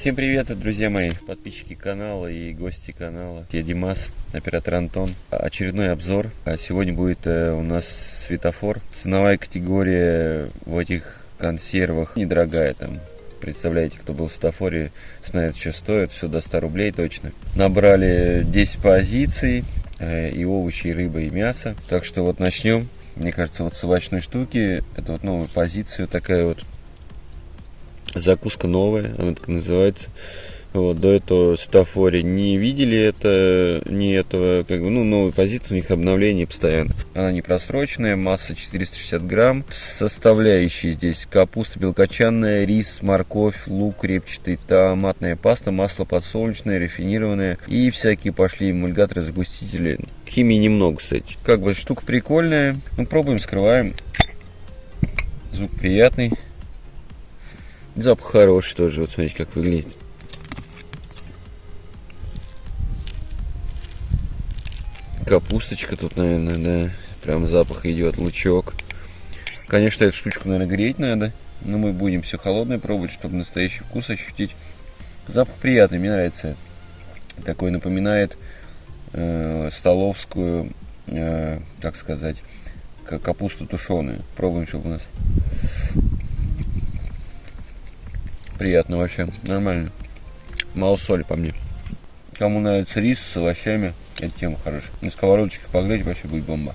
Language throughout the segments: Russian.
Всем привет, друзья мои, подписчики канала и гости канала. Я Димас, оператор Антон. Очередной обзор. А сегодня будет э, у нас светофор. Ценовая категория в этих консервах недорогая там. Представляете, кто был в светофоре, знает, что стоит. Все до 100 рублей точно. Набрали 10 позиций. Э, и овощи, и рыба, и мясо. Так что вот начнем. Мне кажется, вот с овощной штуки, это вот новая позиция такая вот закуска новая, она так называется. Вот, до этого Стафори не видели это, не этого, как бы, ну, новая позиция, у них обновление постоянно. Она не просроченная, масса 460 грамм. Составляющие здесь капуста белкочанная, рис, морковь, лук репчатый, томатная паста, масло подсолнечное, рафинированное и всякие пошли эмульгаторы, загустители. Химии немного, кстати. Как бы штука прикольная. Ну, пробуем, скрываем. Звук приятный. Запах хороший тоже, вот смотрите, как выглядит. Капусточка тут, наверное, да. Прям запах идет, лучок. Конечно, эту штучку, наверное, греть надо. Но мы будем все холодное пробовать, чтобы настоящий вкус ощутить. Запах приятный, мне нравится. Такой напоминает э, столовскую, э, как сказать, капусту тушеную. Пробуем, чтобы у нас приятно вообще, нормально. Мало соли по мне. Кому нравится рис с овощами, эта тема хорошая. На сковородочке погреть вообще будет бомба.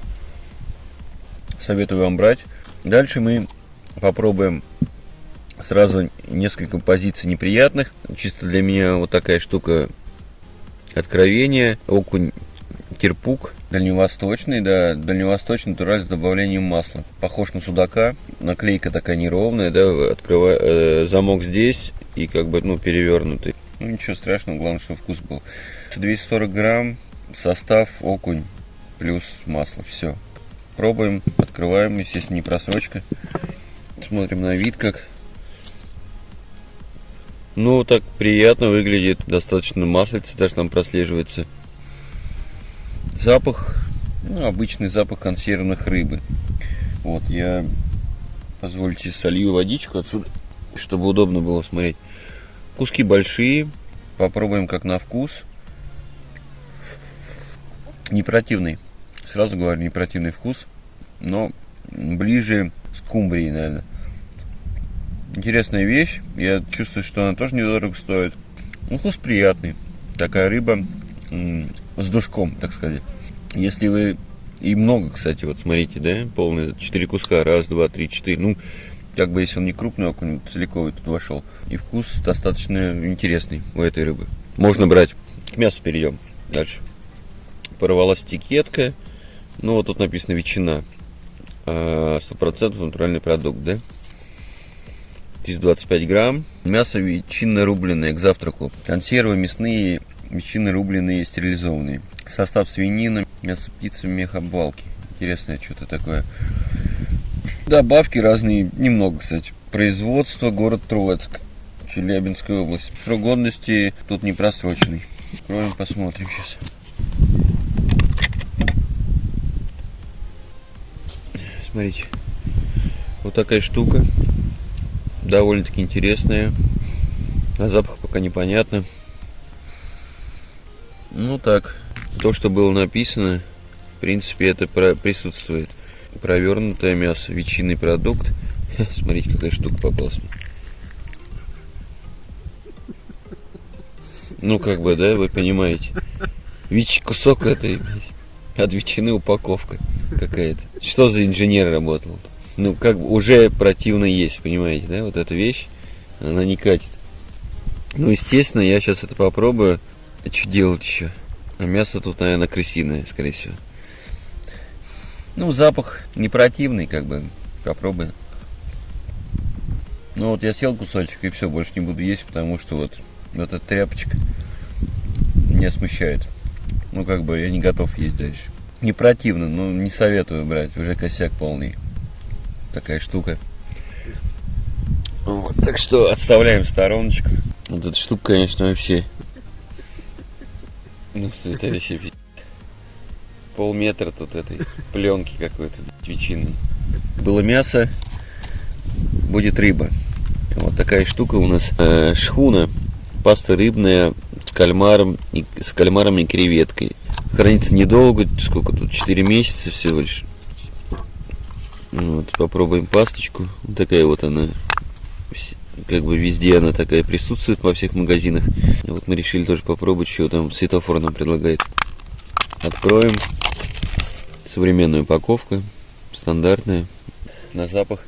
Советую вам брать. Дальше мы попробуем сразу несколько позиций неприятных. Чисто для меня вот такая штука откровения. Окунь кирпук дальневосточный, да, дальневосточный натураль с добавлением масла. Похож на судака, наклейка такая неровная, да, открывая э, замок здесь и как бы, ну, перевернутый. Ну, ничего страшного, главное, чтобы вкус был. 240 грамм, состав окунь плюс масло, все. Пробуем, открываем, естественно, не просрочка. Смотрим на вид как. Ну, так приятно выглядит, достаточно маслица даже там прослеживается. Запах, ну, обычный запах консервных рыбы. Вот, я, позвольте, солью водичку отсюда, чтобы удобно было смотреть. Куски большие, попробуем как на вкус. Не противный, сразу говорю, не противный вкус, но ближе с кумбрией, наверное. Интересная вещь, я чувствую, что она тоже недорого стоит. Ну, вкус приятный. Такая рыба с душком, так сказать. Если вы... И много, кстати, вот смотрите, да, полные 4 куска, раз, два, три, четыре. Ну, как бы если он не крупный окунь, целиковый тут вошел. И вкус достаточно интересный у этой рыбы. Можно брать. К мясу перейдем. Дальше. Порвалась этикетка. Ну, вот тут написано ветчина. А, сто процентов натуральный продукт, да? Здесь 25 грамм. Мясо ветчинно рубленное к завтраку. Консервы мясные ветчины рубленые и стерилизованные. Состав свинина, мясо птицы, мех обвалки. Интересное что-то такое. Добавки разные, немного, кстати. Производство, город Троицк, Челябинская область. Срок годности тут не просроченный. Откроем, посмотрим сейчас. Смотрите, вот такая штука. Довольно-таки интересная. А запах пока непонятно. Ну так, то, что было написано, в принципе, это присутствует. Провернутое мясо, ветчинный продукт. Смотрите, какая штука попалась. Ну, как бы, да, вы понимаете. Ведь кусок этой, от ветчины упаковка какая-то. Что за инженер работал? Ну, как бы уже противно есть, понимаете, да? Вот эта вещь, она не катит. Ну, естественно, я сейчас это попробую. А что делать еще? А мясо тут, наверное, крысиное, скорее всего. Ну, запах не противный, как бы. Попробуй. Ну вот я съел кусочек и все, больше не буду есть, потому что вот, вот эта тряпочка меня смущает. Ну, как бы я не готов есть дальше. Не противно, но не советую брать, уже косяк полный. Такая штука. Вот, так что отставляем в стороночку. Вот эта штука, конечно, вообще ну, это вообще полметра тут этой пленки какой-то ветчины. Было мясо, будет рыба. Вот такая штука у нас. Э, шхуна паста рыбная с кальмаром и с кальмаром и креветкой. Хранится недолго, сколько тут, 4 месяца всего лишь. Вот, попробуем пасточку. Вот такая вот она. Как бы везде она такая присутствует во всех магазинах. Вот мы решили тоже попробовать, что там светофор нам предлагает. Откроем. Современная упаковка. Стандартная. На запах.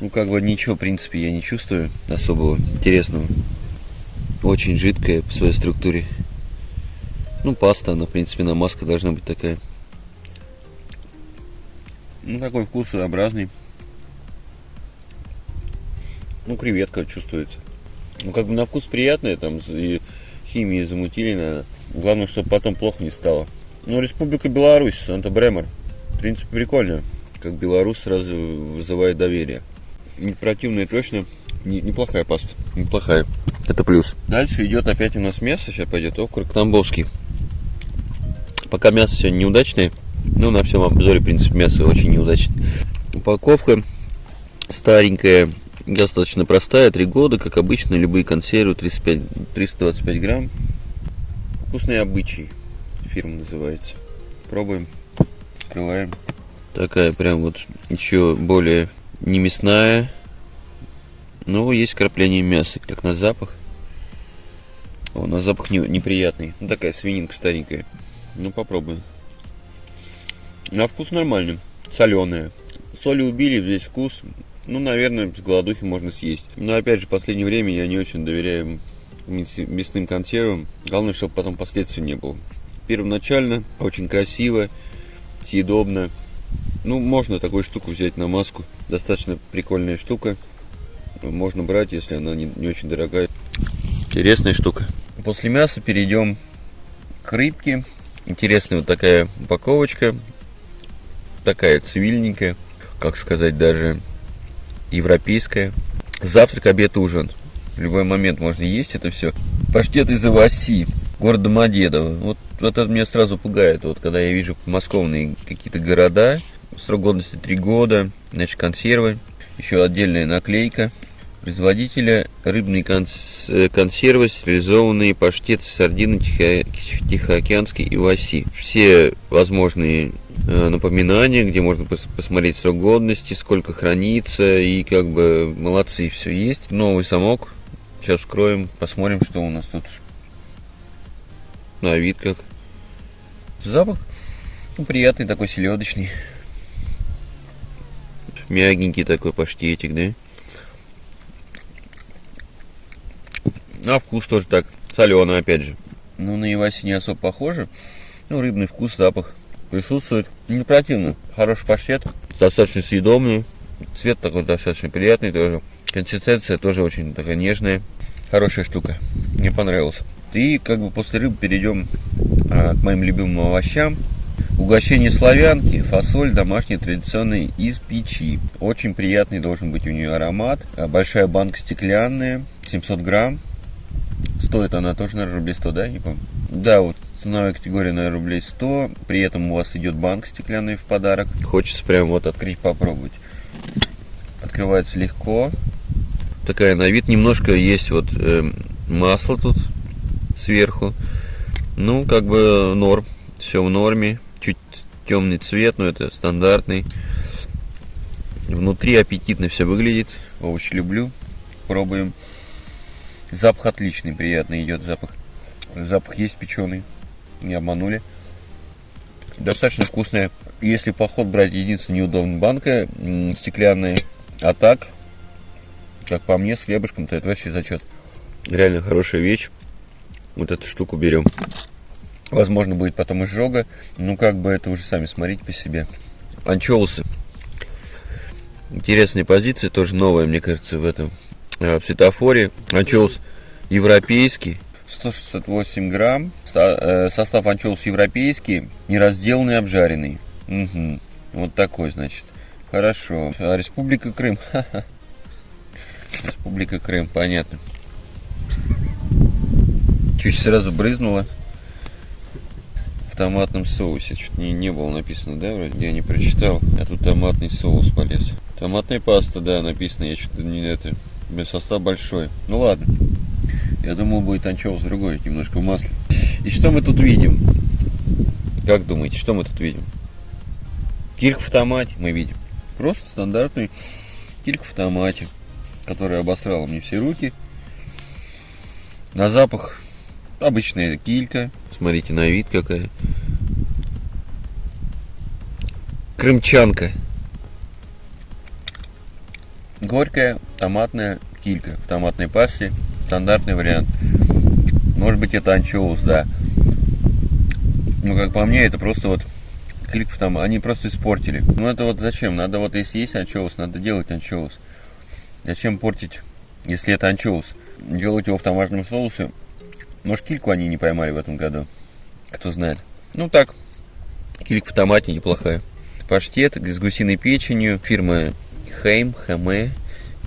Ну, как бы ничего, в принципе, я не чувствую особого интересного. Очень жидкая по своей структуре. Ну, паста, она, в принципе, на маска должна быть такая. Ну, такой вкус своеобразный. Ну, креветка чувствуется. Ну, как бы на вкус приятная, там, и химии замутили, наверное. Главное, чтобы потом плохо не стало. Ну, Республика Беларусь, Санта-Бремер. В принципе, прикольно. Как Беларусь сразу вызывает доверие. Не противная точно. Не, неплохая паста. Неплохая. Это плюс. Дальше идет опять у нас мясо. Сейчас пойдет окорок тамбовский. Пока мясо сегодня неудачное. Ну, на всем обзоре, в принципе, мясо очень неудачное. Упаковка старенькая, достаточно простая, 3 года, как обычно, любые консервы, 35, 325 грамм. Вкусный обычай, фирма называется. Пробуем, открываем. Такая прям вот еще более не мясная, но есть крапление мяса, как на запах. О, на запах не, неприятный. Ну, такая свининка старенькая. Ну, попробуем. На вкус нормальный, соленая. Соли убили, весь вкус. Ну, наверное, с голодухи можно съесть. Но опять же, в последнее время я не очень доверяю мясным консервам. Главное, чтобы потом последствий не было. Первоначально очень красиво, съедобно. Ну, можно такую штуку взять на маску. Достаточно прикольная штука. Можно брать, если она не, не очень дорогая. Интересная штука. После мяса перейдем к рыбке. Интересная вот такая упаковочка. Такая цивильненькая. Как сказать, даже европейская. Завтрак, обед, ужин. В любой момент можно есть это все. Паштет из Иваси, город Домодедово. Вот, вот это меня сразу пугает. Вот когда я вижу подмосковные какие-то города, срок годности 3 года, значит консервы, еще отдельная наклейка. Производителя рыбные конс консервы, стерилизованные паштеты, сардины Тихо Тихоокеанской и Васи. Все возможные Э, напоминания, где можно пос посмотреть срок годности, сколько хранится, и как бы молодцы, все есть. Новый замок. Сейчас вскроем, посмотрим, что у нас тут. На вид как. Запах ну, приятный такой селедочный. Мягенький такой паштетик, да? На вкус тоже так, соленый опять же. Ну, на Иваси не особо похоже. Ну, рыбный вкус, запах присутствует. Не противно. Хороший паштет. Достаточно съедобный. Цвет такой достаточно приятный тоже. Консистенция тоже очень такая нежная. Хорошая штука. Мне понравилось. И как бы после рыбы перейдем а, к моим любимым овощам. Угощение славянки, фасоль домашняя традиционная из печи. Очень приятный должен быть у нее аромат. А, большая банка стеклянная, 700 грамм. Стоит она тоже, наверное, рублей 100, да? Не помню. Да, вот ценовая категория на рублей 100. При этом у вас идет банк стеклянный в подарок. Хочется прям вот открыть, попробовать. Открывается легко. Такая на вид немножко есть вот э, масло тут сверху. Ну, как бы норм. Все в норме. Чуть темный цвет, но это стандартный. Внутри аппетитно все выглядит. Овощи люблю. Пробуем. Запах отличный, приятный идет запах. Запах есть печеный не обманули. Достаточно вкусная. Если поход брать, единственная неудобная банка стеклянная. А так, как по мне, с хлебушком-то это вообще зачет. Реально хорошая вещь. Вот эту штуку берем. Возможно, будет потом изжога. Ну, как бы это уже сами смотрите по себе. Анчоусы. Интересная позиция, тоже новая, мне кажется, в этом э, в светофоре. Анчоус европейский. 168 грамм. Э, состав анчоус европейский, неразделанный, обжаренный. Угу. Вот такой, значит. Хорошо. А Республика Крым. Республика Крым, понятно. Чуть сразу брызнуло в томатном соусе. Что-то не, не было написано, да, вроде я не прочитал. А тут томатный соус полез. Томатная паста, да, написано. Я что-то не это. Состав большой. Ну ладно. Я думал, будет анчоус другой, немножко в масле. И что мы тут видим? Как думаете, что мы тут видим? Кирк в томате мы видим. Просто стандартный кирк в томате, который обосрал мне все руки. На запах обычная килька. Смотрите на вид какая. Крымчанка. Горькая томатная килька в томатной пасте. Стандартный вариант. Может быть это анчоус, да. Ну, как по мне, это просто вот клик там, они просто испортили. Ну, это вот зачем? Надо вот, если есть анчоус, надо делать анчоус. Зачем портить, если это анчоус? Делать его в томатном соусе. Может, кильку они не поймали в этом году. Кто знает. Ну, так, килька в томате неплохая. Паштет с гусиной печенью. Фирма Хейм, Хаме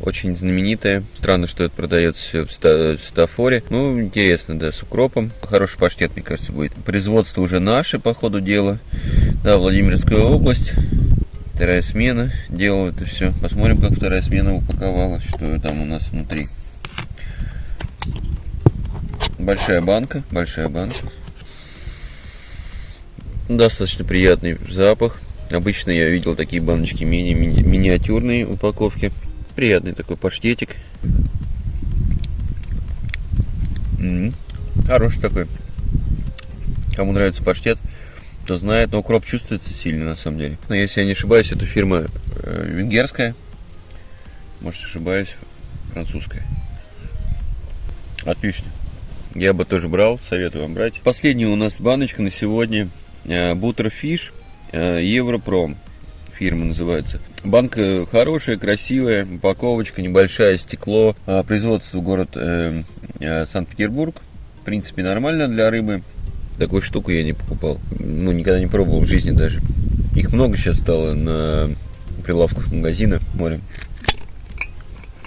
очень знаменитая. Странно, что это продается в стафоре. Ну, интересно, да, с укропом. Хороший паштет, мне кажется, будет. Производство уже наше, по ходу дела. Да, Владимирская область. Вторая смена делала это все. Посмотрим, как вторая смена упаковала, что там у нас внутри. Большая банка, большая банка. Достаточно приятный запах. Обычно я видел такие баночки мини, мини миниатюрные упаковки. Приятный такой паштетик. М -м. Хороший такой. Кому нравится паштет, то знает. Но укроп чувствуется сильно на самом деле. Но если я не ошибаюсь, это фирма э, венгерская. Может ошибаюсь, французская. Отлично. Я бы тоже брал, советую вам брать. Последняя у нас баночка на сегодня. Бутерфиш э, Европром фирма называется. Банка хорошая, красивая, упаковочка, небольшая, стекло. А, производство город э, э, Санкт-Петербург. В принципе, нормально для рыбы. Такую штуку я не покупал. Ну, никогда не пробовал в жизни даже. Их много сейчас стало на прилавках магазина. Смотрим.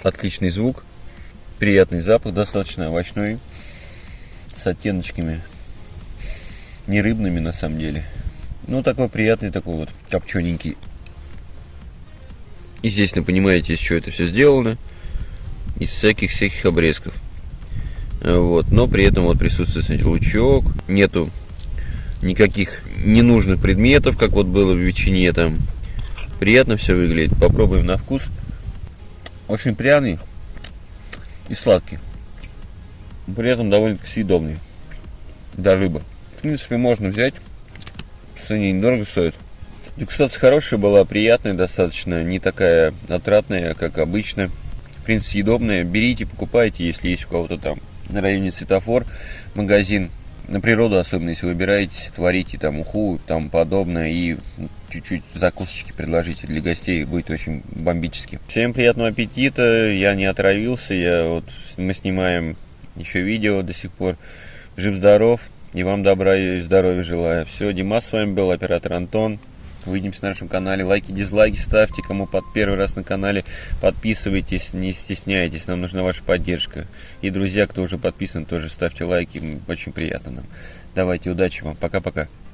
Отличный звук. Приятный запах, достаточно овощной. С оттеночками. Не рыбными на самом деле. Ну, такой приятный, такой вот копчененький Естественно, понимаете, из чего это все сделано. Из всяких-всяких обрезков. Вот. Но при этом вот присутствует смотрите, лучок. Нету никаких ненужных предметов, как вот было в ветчине там. Приятно все выглядит. Попробуем на вкус. Очень пряный и сладкий. При этом довольно-таки съедобный. Да, рыба. В принципе, можно взять. В цене недорого стоит. Дегустация хорошая была, приятная достаточно, не такая отратная, как обычно. В принципе, съедобная. Берите, покупайте, если есть у кого-то там на районе светофор, магазин. На природу, особенно если выбираете, творите там уху, там подобное, и чуть-чуть закусочки предложите для гостей, будет очень бомбически. Всем приятного аппетита, я не отравился, я вот, мы снимаем еще видео до сих пор. Жив-здоров, и вам добра и здоровья желаю. Все, Димас с вами был, оператор Антон. Увидимся на нашем канале. Лайки, дизлайки ставьте. Кому под первый раз на канале, подписывайтесь, не стесняйтесь. Нам нужна ваша поддержка. И, друзья, кто уже подписан, тоже ставьте лайки. Очень приятно нам. Давайте, удачи вам. Пока-пока.